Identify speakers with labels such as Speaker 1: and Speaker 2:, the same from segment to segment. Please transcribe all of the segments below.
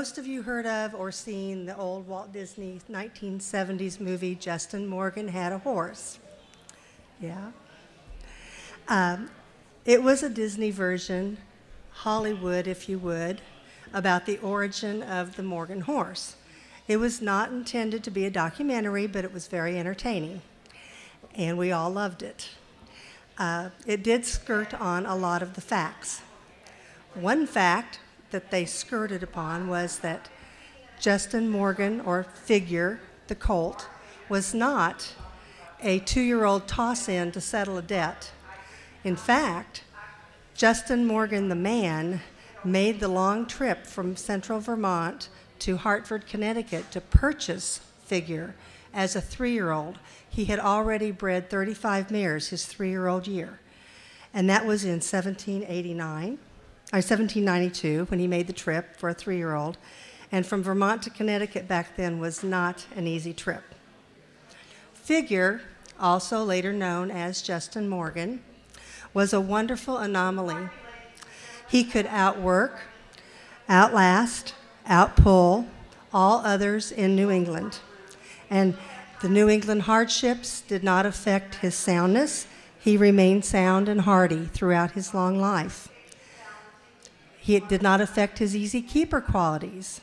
Speaker 1: most of you heard of or seen the old Walt Disney 1970s movie, Justin Morgan Had a Horse. Yeah. Um, it was a Disney version, Hollywood, if you would, about the origin of the Morgan horse. It was not intended to be a documentary, but it was very entertaining, and we all loved it. Uh, it did skirt on a lot of the facts. One fact that they skirted upon was that Justin Morgan, or Figure, the colt, was not a two year old toss in to settle a debt. In fact, Justin Morgan, the man, made the long trip from central Vermont to Hartford, Connecticut to purchase Figure as a three year old. He had already bred 35 mares his three year old year. And that was in 1789. 1792 when he made the trip for a three year old. And from Vermont to Connecticut back then was not an easy trip. Figure, also later known as Justin Morgan, was a wonderful anomaly. He could outwork, outlast, outpull all others in New England. And the New England hardships did not affect his soundness. He remained sound and hardy throughout his long life. He, it did not affect his easy keeper qualities.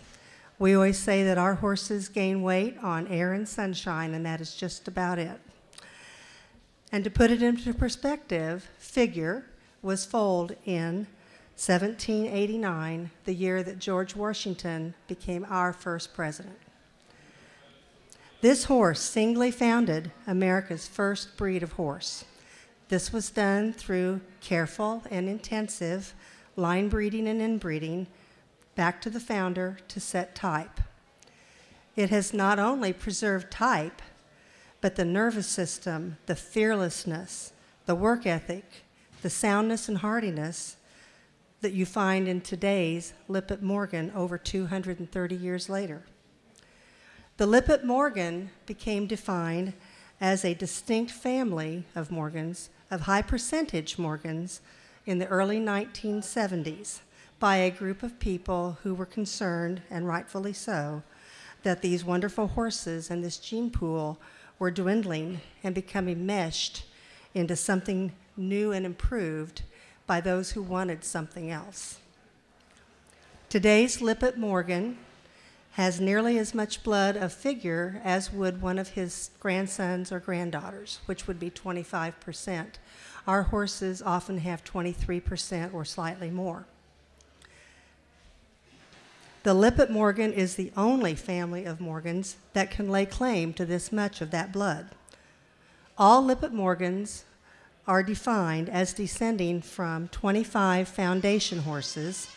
Speaker 1: We always say that our horses gain weight on air and sunshine, and that is just about it. And to put it into perspective, Figure was foaled in 1789, the year that George Washington became our first president. This horse singly founded America's first breed of horse. This was done through careful and intensive line breeding and inbreeding back to the founder to set type. It has not only preserved type, but the nervous system, the fearlessness, the work ethic, the soundness and hardiness that you find in today's Lippitt Morgan over 230 years later. The Lippitt Morgan became defined as a distinct family of Morgans, of high percentage Morgans, in the early 1970s by a group of people who were concerned, and rightfully so, that these wonderful horses and this gene pool were dwindling and becoming meshed into something new and improved by those who wanted something else. Today's Lippitt Morgan has nearly as much blood of figure as would one of his grandsons or granddaughters, which would be 25 percent. Our horses often have 23% or slightly more. The Lippitt Morgan is the only family of Morgans that can lay claim to this much of that blood. All Lippitt Morgans are defined as descending from 25 foundation horses,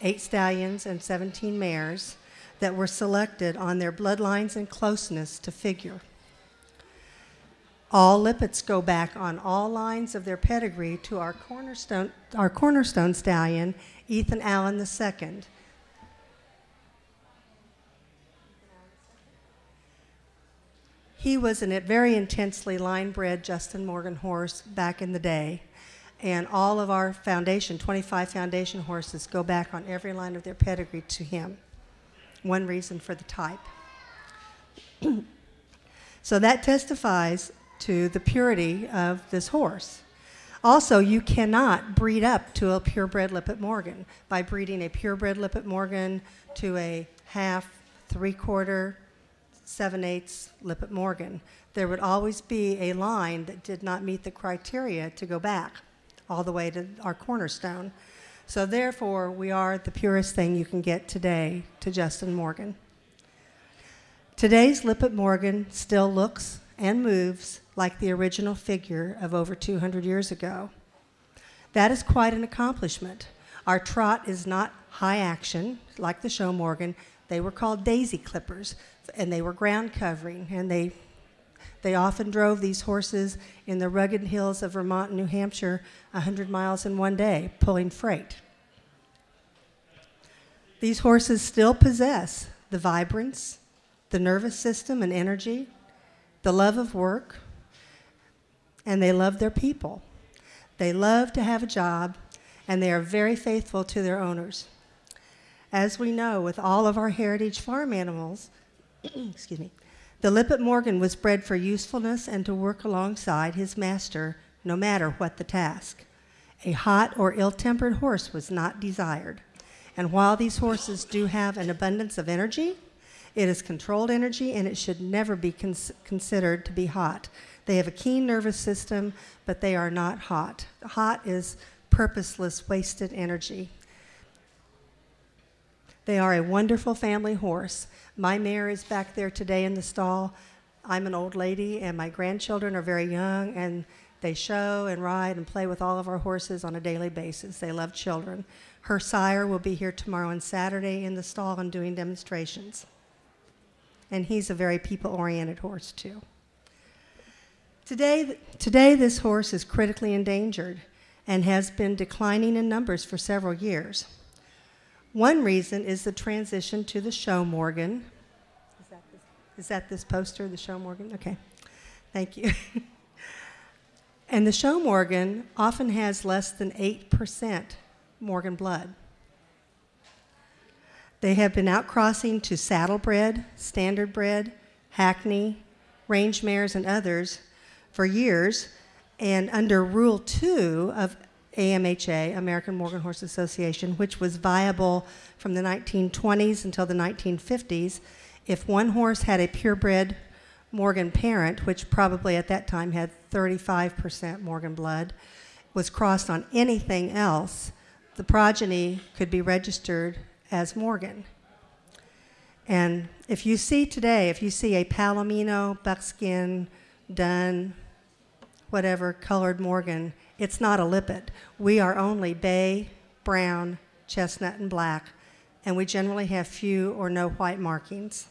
Speaker 1: 8 stallions, and 17 mares that were selected on their bloodlines and closeness to figure. All Lippitts go back on all lines of their pedigree to our cornerstone, our cornerstone stallion, Ethan Allen II. He was a very intensely line bred Justin Morgan horse back in the day. And all of our foundation, 25 foundation horses, go back on every line of their pedigree to him. One reason for the type. so that testifies to the purity of this horse. Also, you cannot breed up to a purebred Lippitt Morgan by breeding a purebred Lippitt Morgan to a half, three quarter, seven eighths Lippitt Morgan. There would always be a line that did not meet the criteria to go back all the way to our cornerstone. So, therefore, we are the purest thing you can get today to Justin Morgan. Today's Lippitt Morgan still looks and moves like the original figure of over 200 years ago. That is quite an accomplishment. Our trot is not high action like the show Morgan. They were called daisy clippers, and they were ground covering, and they they often drove these horses in the rugged hills of Vermont and New Hampshire 100 miles in one day, pulling freight. These horses still possess the vibrance, the nervous system and energy, the love of work, and they love their people. They love to have a job, and they are very faithful to their owners. As we know, with all of our heritage farm animals, excuse me, the Lippitt Morgan was bred for usefulness and to work alongside his master no matter what the task. A hot or ill tempered horse was not desired. And while these horses do have an abundance of energy, it is controlled energy and it should never be cons- considered to be hot. They have a keen nervous system, but they are not hot. Hot is purposeless, wasted energy. They are a wonderful family horse. My mare is back there today in the stall. I'm an old lady, and my grandchildren are very young, and they show and ride and play with all of our horses on a daily basis. They love children. Her sire will be here tomorrow and Saturday in the stall and doing demonstrations. And he's a very people oriented horse, too. Today, today, this horse is critically endangered and has been declining in numbers for several years. One reason is the transition to the show Morgan. Is that this, is that this poster, the show Morgan? Okay, thank you. and the show Morgan often has less than 8% Morgan blood. They have been outcrossing to saddlebred, standardbred, hackney, range mares, and others for years. And under Rule 2 of AMHA, American Morgan Horse Association, which was viable from the 1920s until the 1950s, if one horse had a purebred Morgan parent, which probably at that time had 35% Morgan blood, was crossed on anything else, the progeny could be registered as Morgan. And if you see today, if you see a Palomino, buckskin, dun, whatever colored Morgan, it's not a lippitt. We are only bay, brown, chestnut, and black, and we generally have few or no white markings.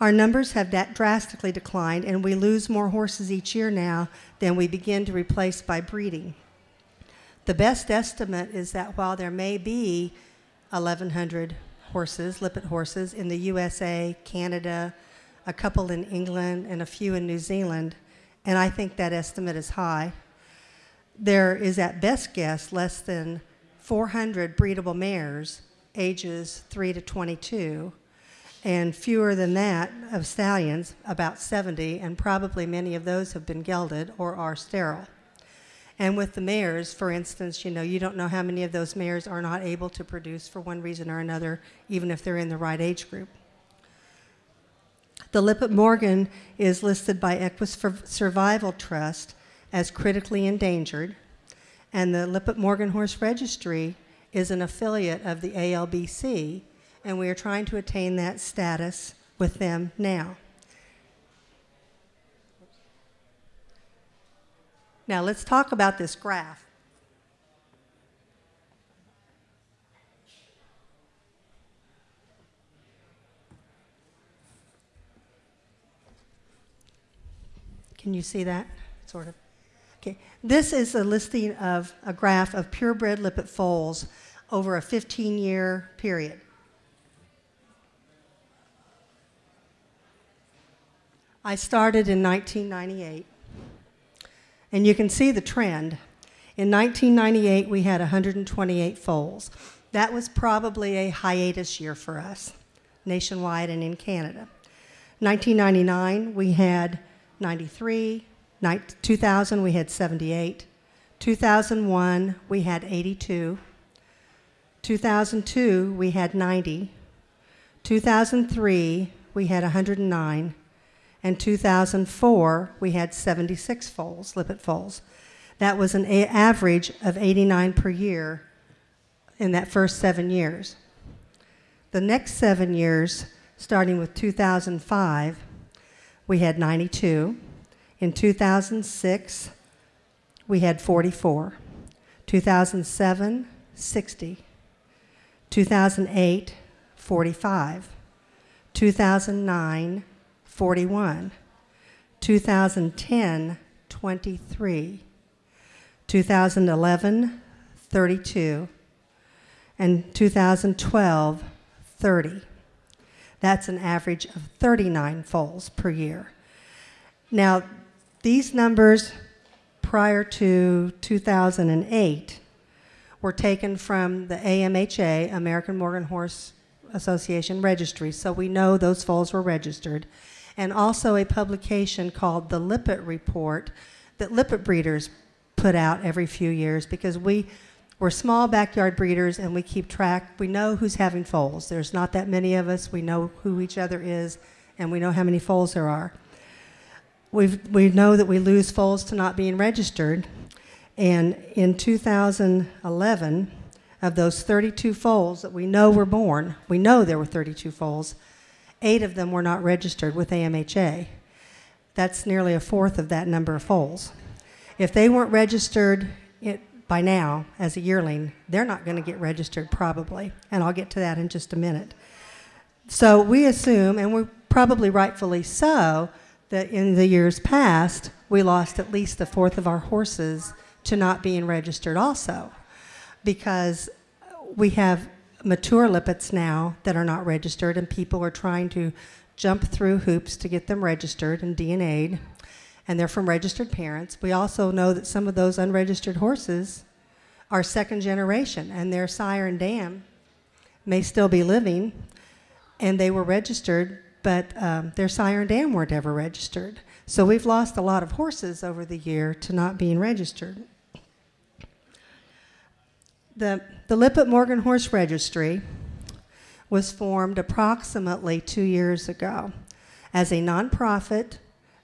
Speaker 1: Our numbers have drastically declined, and we lose more horses each year now than we begin to replace by breeding. The best estimate is that while there may be 1,100 horses, lippitt horses, in the USA, Canada, a couple in England, and a few in New Zealand, and I think that estimate is high, there is at best guess less than 400 breedable mares ages 3 to 22 and fewer than that of stallions, about 70, and probably many of those have been gelded or are sterile. And with the mares, for instance, you know, you don't know how many of those mares are not able to produce for one reason or another, even if they're in the right age group. The Lippitt Morgan is listed by Equus Survival Trust as critically endangered, and the Lippitt Morgan Horse Registry is an affiliate of the ALBC, and we are trying to attain that status with them now. Now let's talk about this graph. Can you see that? Sort of. Okay. This is a listing of a graph of purebred lippitt foals over a 15 year period. I started in 1998. And you can see the trend. In 1998, we had 128 foals. That was probably a hiatus year for us, nationwide and in Canada. 1999, we had 93. 2000, we had 78. 2001, we had 82. 2002, we had 90. 2003, we had 109. And 2004, we had 76 foals, lippitt foals. That was an average of 89 per year in that first seven years. The next seven years, starting with 2005, we had 92. In 2006, we had 44. 2007, 60. 2008, 45. 2009, 41. 2010, 23. 2011, 32. And 2012, 30. That's an average of 39 foals per year. Now, these numbers prior to 2008 were taken from the AMHA, American Morgan Horse Association registry, so we know those foals were registered, and also a publication called the Lippitt Report that Lippitt breeders put out every few years because we we're small backyard breeders and we keep track. We know who's having foals. There's not that many of us. We know who each other is and we know how many foals there are. We've, we know that we lose foals to not being registered. And in 2011, of those 32 foals that we know were born, we know there were 32 foals, eight of them were not registered with AMHA. That's nearly a fourth of that number of foals. If they weren't registered it, by now as a yearling, they're not going to get registered probably, and I'll get to that in just a minute. So we assume, and we're probably rightfully so, that in the years past, we lost at least a fourth of our horses to not being registered also, because we have mature lippitts now that are not registered, and people are trying to jump through hoops to get them registered and DNA'd and they're from registered parents. We also know that some of those unregistered horses are second generation, and their sire and dam may still be living, and they were registered, but um, their sire and dam weren't ever registered. So we've lost a lot of horses over the year to not being registered. The, the Lippitt Morgan Horse Registry was formed approximately two years ago as a nonprofit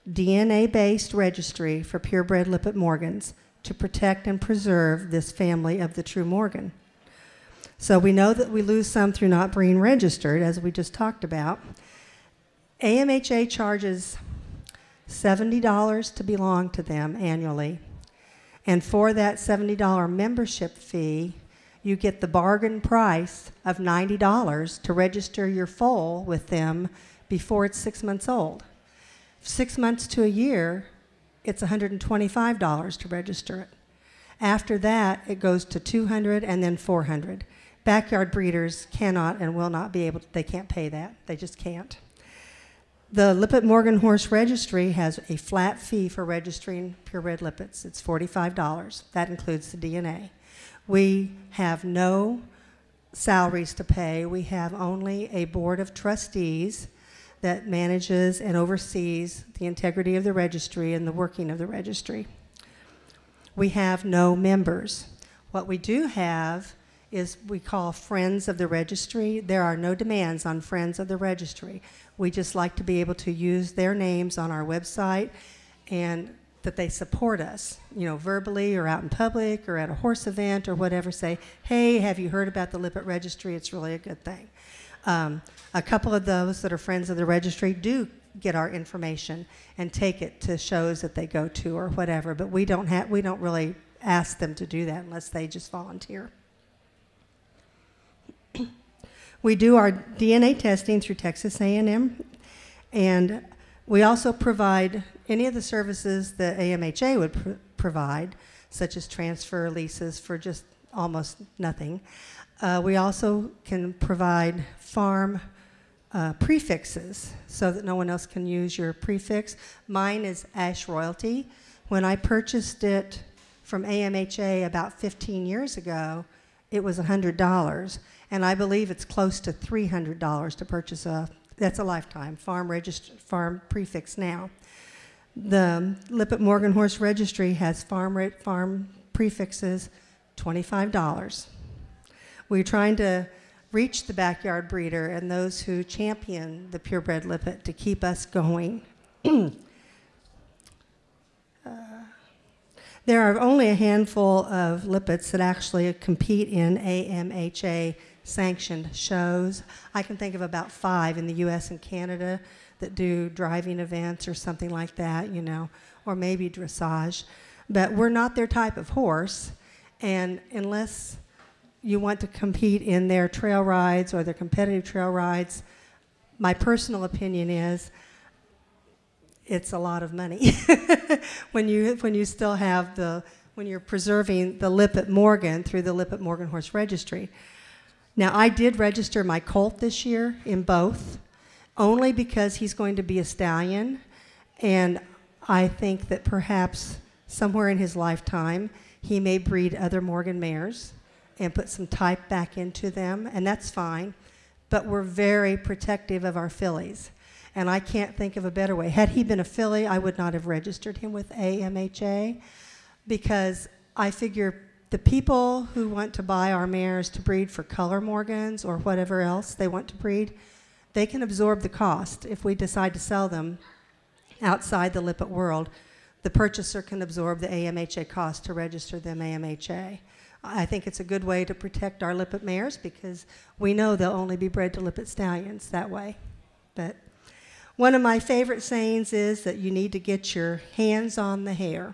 Speaker 1: DNA based registry for purebred Lippitt Morgans to protect and preserve this family of the true Morgan. So we know that we lose some through not being registered, as we just talked about. AMHA charges $70 to belong to them annually. And for that $70 membership fee, you get the bargain price of $90 to register your foal with them before it's six months old six months to a year, it's $125 to register it. After that, it goes to 200 and then 400. Backyard breeders cannot and will not be able to, they can't pay that. They just can't. The Lippitt Morgan Horse Registry has a flat fee for registering purebred Lippitts. It's $45. That includes the DNA. We have no salaries to pay. We have only a board of trustees that manages and oversees the integrity of the registry and the working of the registry. We have no members. What we do have is we call Friends of the Registry. There are no demands on Friends of the Registry. We just like to be able to use their names on our website and that they support us, you know, verbally or out in public or at a horse event or whatever, say, hey, have you heard about the Lippitt Registry? It's really a good thing. Um, a couple of those that are friends of the registry do get our information and take it to shows that they go to or whatever, but we don't have we don't really ask them to do that unless they just volunteer. we do our DNA testing through Texas A&M and we also provide any of the services that AMHA would pr provide, such as transfer leases for just almost nothing. Uh, we also can provide farm uh, prefixes so that no one else can use your prefix. Mine is Ash Royalty. When I purchased it from AMHA about 15 years ago, it was $100. And I believe it's close to $300 to purchase a, that's a lifetime, farm, farm prefix now. The Lippet Morgan Horse Registry has farm, farm prefixes, $25. We're trying to reach the backyard breeder and those who champion the purebred lippitt to keep us going. uh, there are only a handful of lippitts that actually compete in AMHA sanctioned shows. I can think of about five in the US and Canada that do driving events or something like that, you know, or maybe dressage. But we're not their type of horse, and unless you want to compete in their trail rides or their competitive trail rides, my personal opinion is it's a lot of money when you when you still have the when you're preserving the Lippitt Morgan through the Lippitt Morgan Horse Registry. Now I did register my colt this year in both, only because he's going to be a stallion, and I think that perhaps somewhere in his lifetime he may breed other Morgan mares and put some type back into them, and that's fine. But we're very protective of our fillies. And I can't think of a better way. Had he been a filly, I would not have registered him with AMHA because I figure the people who want to buy our mares to breed for color Morgans or whatever else they want to breed, they can absorb the cost if we decide to sell them outside the Lippitt world. The purchaser can absorb the AMHA cost to register them AMHA. I think it's a good way to protect our Lippitt mares because we know they'll only be bred to Lippitt stallions that way. But one of my favorite sayings is that you need to get your hands on the hair.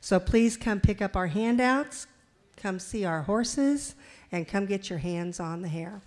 Speaker 1: So please come pick up our handouts, come see our horses, and come get your hands on the hair.